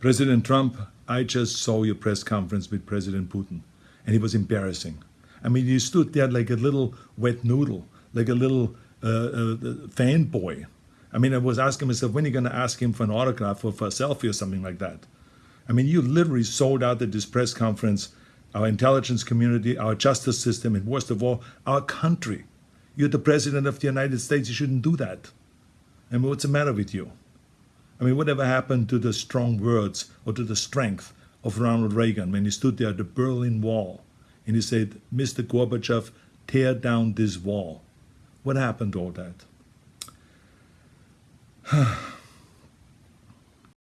President Trump, I just saw your press conference with President Putin, and it was embarrassing. I mean, you stood there like a little wet noodle, like a little uh, uh, fanboy. I mean, I was asking myself, when are you going to ask him for an autograph or for a selfie or something like that? I mean, you literally sold out at this press conference our intelligence community, our justice system, and worst of all, our country. You're the president of the United States. You shouldn't do that. I mean, what's the matter with you? I mean, whatever happened to the strong words or to the strength of Ronald Reagan when he stood there at the Berlin Wall and he said, Mr. Gorbachev, tear down this wall? What happened to all that?